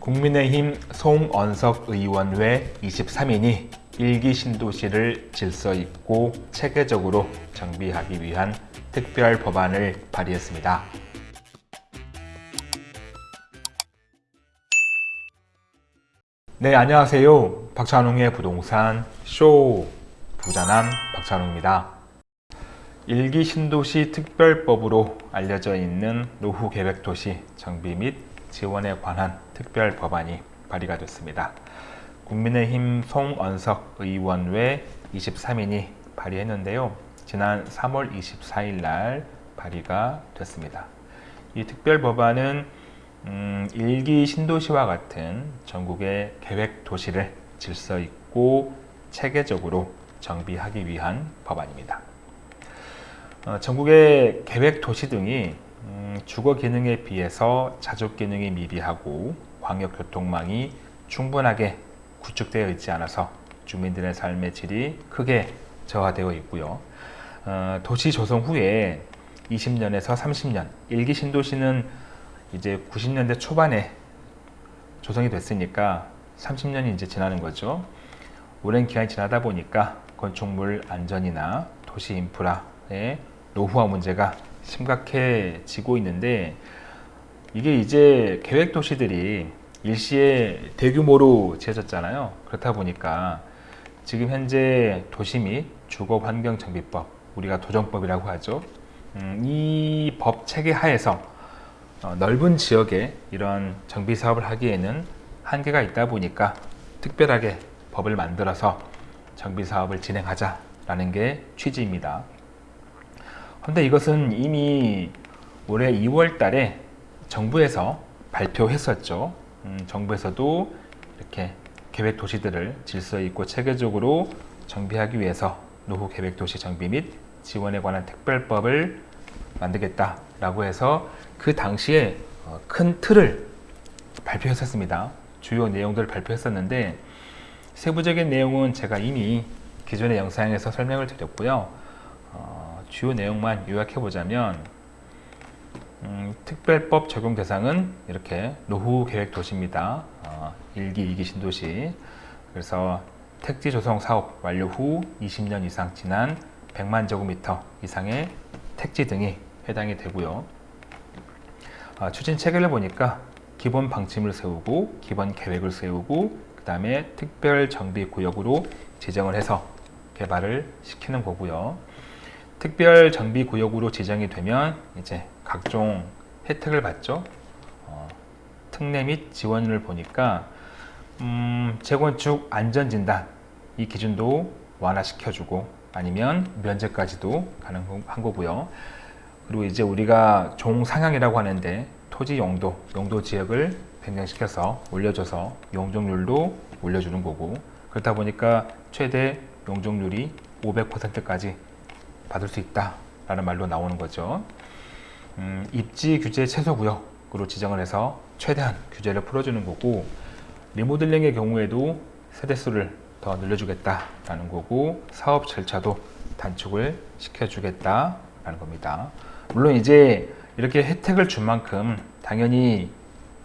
국민의힘 송언석 의원 외 23인이 일기 신도시를 질서 있고 체계적으로 정비하기 위한 특별 법안을 발의했습니다. 네, 안녕하세요. 박찬웅의 부동산 쇼 부자남 박찬웅입니다. 일기 신도시 특별법으로 알려져 있는 노후 계획 도시 정비 및 지원에 관한 특별 법안이 발의가 됐습니다. 국민의힘 송언석 의원 외 23인이 발의했는데요. 지난 3월 24일 날 발의가 됐습니다. 이 특별 법안은 음, 일기 신도시와 같은 전국의 계획 도시를 질서 있고 체계적으로 정비하기 위한 법안입니다. 어, 전국의 계획 도시 등이 음, 주거 기능에 비해서 자족 기능이 미비하고 광역 교통망이 충분하게 구축되어 있지 않아서 주민들의 삶의 질이 크게 저하되어 있고요. 어, 도시 조성 후에 20년에서 30년, 일기 신도시는 이제 90년대 초반에 조성이 됐으니까 30년이 이제 지나는 거죠. 오랜 기간이 지나다 보니까 건축물 안전이나 도시 인프라의 노후화 문제가 심각해지고 있는데 이게 이제 계획 도시들이 일시에 대규모로 지어졌잖아요. 그렇다 보니까 지금 현재 도시 및 주거 환경 정비법 우리가 도정법이라고 하죠. 음, 이법 체계 하에서 어, 넓은 지역에 이런 정비 사업을 하기에는 한계가 있다 보니까 특별하게 법을 만들어서 정비 사업을 진행하자 라는 게 취지입니다. 그런데 이것은 이미 올해 2월 달에 정부에서 발표했었죠. 음, 정부에서도 이렇게 계획 도시들을 질서 있고 체계적으로 정비하기 위해서 노후 계획 도시 정비 및 지원에 관한 특별법을 만들겠다라고 해서 그 당시에 어, 큰 틀을 발표했었습니다. 주요 내용들을 발표했었는데 세부적인 내용은 제가 이미 기존의 영상에서 설명을 드렸고요. 어, 주요 내용만 요약해 보자면 음, 특별법 적용 대상은 이렇게 노후 계획 도시입니다. 어, 1기, 2기 신도시 그래서 택지 조성 사업 완료 후 20년 이상 지난 100만 제곱미터 이상의 택지 등이 해당이 되고요. 아, 추진 체계를 보니까 기본 방침을 세우고 기본 계획을 세우고 그 다음에 특별 정비 구역으로 지정을 해서 개발을 시키는 거고요. 특별 정비 구역으로 지정이 되면 이제 각종 혜택을 받죠. 어, 특례 및 지원을 보니까 음, 재건축 안전진단 이 기준도 완화시켜주고 아니면 면제까지도 가능한 거고요. 그리고 이제 우리가 종상향이라고 하는데 토지 용도, 용도 지역을 변경시켜서 올려줘서 용적률도 올려주는 거고 그렇다 보니까 최대 용적률이 500%까지 받을 수 있다라는 말로 나오는 거죠. 음, 입지 규제 최소 구역으로 지정을 해서 최대한 규제를 풀어주는 거고 리모델링의 경우에도 세대수를 더 늘려주겠다라는 거고 사업 절차도 단축을 시켜주겠다라는 겁니다. 물론 이제 이렇게 혜택을 준 만큼 당연히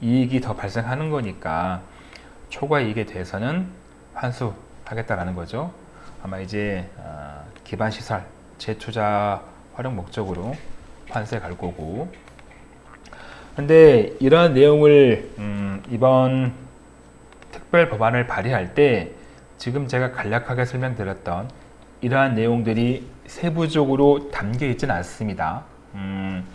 이익이 더 발생하는 거니까 초과 이익에 대해서는 환수하겠다라는 거죠. 아마 이제 어, 기반 시설 재투자 활용 목적으로 환수해 갈 거고. 근데 이러한 내용을 음, 이번 특별 법안을 발의할 때 지금 제가 간략하게 설명드렸던 이러한 내용들이 세부적으로 담겨 있지는 않습니다. 음,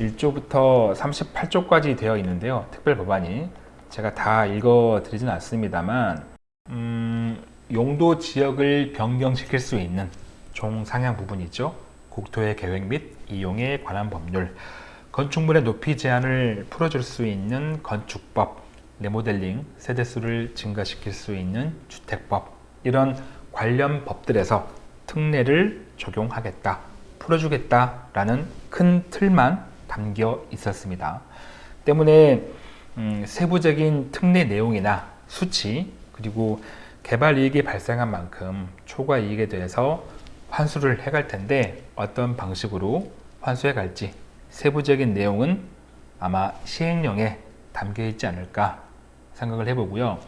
1조부터 38조까지 되어 있는데요. 특별 법안이 제가 다 읽어 드리진 않습니다만 음, 용도 지역을 변경시킬 수 있는 종상향 부분이죠. 국토의 계획 및 이용에 관한 법률 건축물의 높이 제한을 풀어줄 수 있는 건축법 리모델링 세대수를 증가시킬 수 있는 주택법 이런 관련 법들에서 특례를 적용하겠다 풀어주겠다라는 큰 틀만 담겨 있었습니다. 때문에 음, 세부적인 특례 내용이나 수치 그리고 개발 이익이 발생한 만큼 초과 이익에 대해서 환수를 해갈 텐데 어떤 방식으로 환수해 갈지 세부적인 내용은 아마 시행령에 담겨 있지 않을까 생각을 해보고요.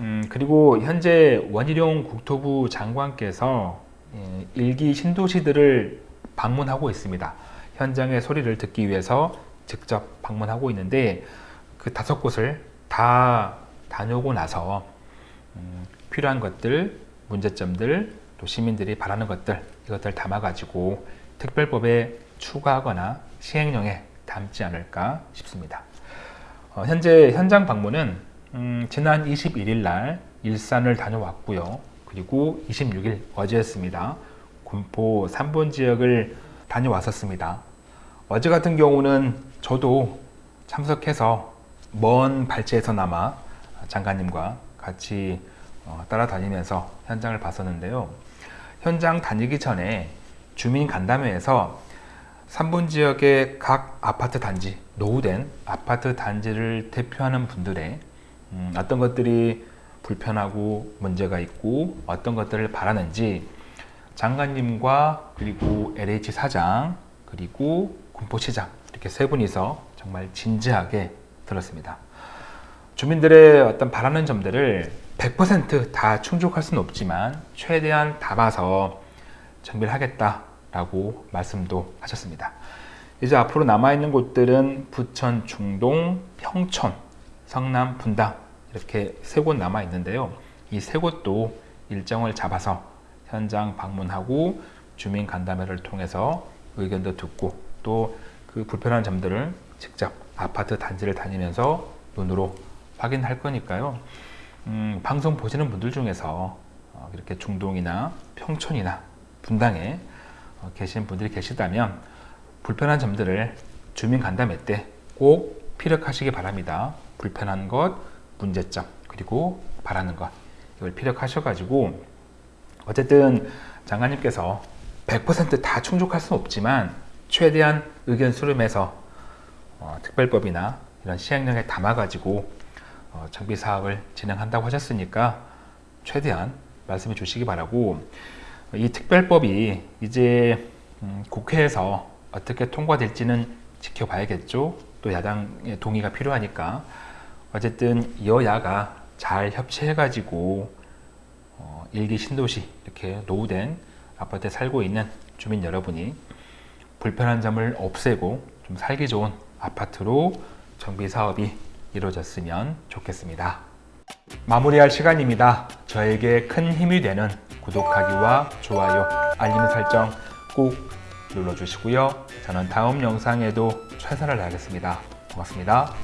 음, 그리고 현재 원희룡 국토부 장관께서 예, 일기 신도시들을 방문하고 있습니다. 현장의 소리를 듣기 위해서 직접 방문하고 있는데 그 다섯 곳을 다 다녀오고 나서 음, 필요한 것들, 문제점들, 또 시민들이 바라는 것들 이것들 담아가지고 특별법에 추가하거나 시행령에 담지 않을까 싶습니다. 어, 현재 현장 방문은 음, 지난 21일 날 일산을 다녀왔고요. 그리고 26일 어제였습니다. 군포 3번 지역을 다녀왔었습니다. 어제 같은 경우는 저도 참석해서 먼 발치에서나마 장관님과 같이 어, 따라다니면서 현장을 봤었는데요. 현장 다니기 전에 주민 간담회에서 3분 지역의 각 아파트 단지, 노후된 아파트 단지를 대표하는 분들의 음, 어떤 것들이 불편하고 문제가 있고 어떤 것들을 바라는지 장관님과 그리고 LH 사장 그리고 군포시장 이렇게 세 분이서 정말 진지하게 들었습니다. 주민들의 어떤 바라는 점들을 100%다 충족할 수는 없지만 최대한 담아서 정비를 하겠다라고 말씀도 하셨습니다. 이제 앞으로 남아있는 곳들은 부천, 중동, 평촌, 성남, 분당 이렇게 세 곳 남아 있는데요. 이 세 곳도 일정을 잡아서 현장 방문하고 주민 간담회를 통해서 의견도 듣고 또 그 불편한 점들을 직접 아파트 단지를 다니면서 눈으로 확인할 거니까요. 음, 방송 보시는 분들 중에서 어, 이렇게 중동이나 평촌이나 분당에 어, 계신 분들이 계시다면 불편한 점들을 주민 간담회 때 꼭 피력하시기 바랍니다. 불편한 것, 문제점, 그리고 바라는 것 이걸 피력하셔가지고 어쨌든 장관님께서 100%다 충족할 수는 없지만 최대한 의견 수렴해서 어, 특별법이나 이런 시행령에 담아가지고 어, 정비 사업을 진행한다고 하셨으니까 최대한 말씀해 주시기 바라고 이 특별법이 이제 음, 국회에서 어떻게 통과될지는 지켜봐야겠죠. 또 야당의 동의가 필요하니까 어쨌든 여야가 잘 협치해 가지고 어, 일기 신도시 이렇게 노후된 아파트에 살고 있는 주민 여러분이 불편한 점을 없애고 좀 살기 좋은 아파트로 정비 사업이 이루어졌으면 좋겠습니다. 마무리할 시간입니다. 저에게 큰 힘이 되는 구독하기와 좋아요, 알림 설정 꼭 눌러주시고요. 저는 다음 영상에도 최선을 다하겠습니다. 고맙습니다.